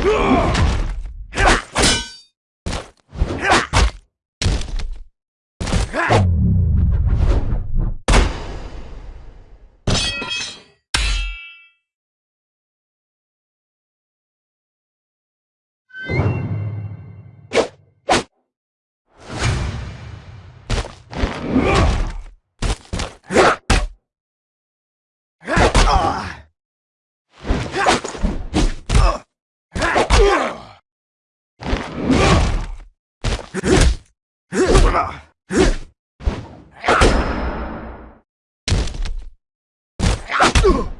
Ugh! Ugh!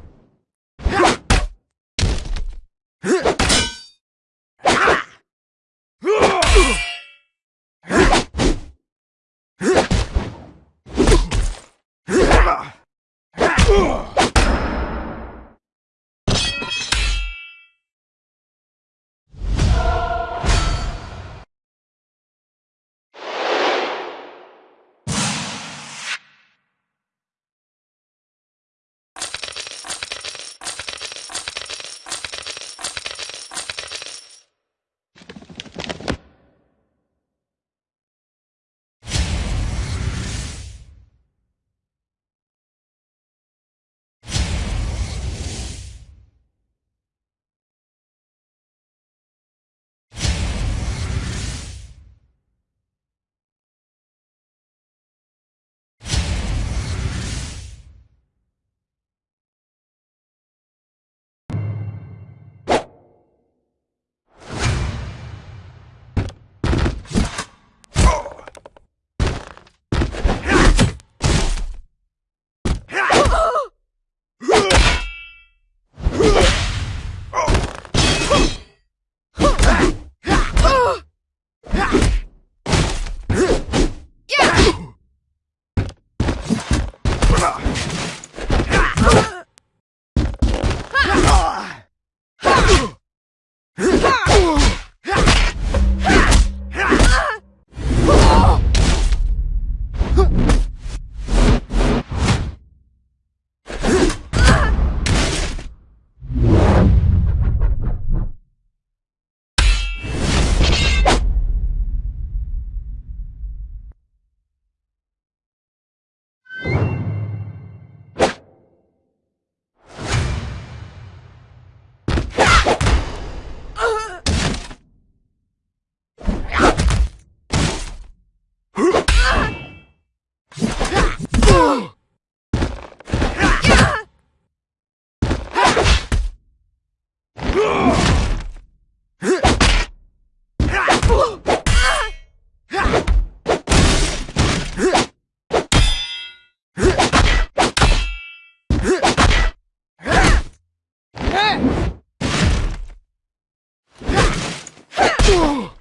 Ugh!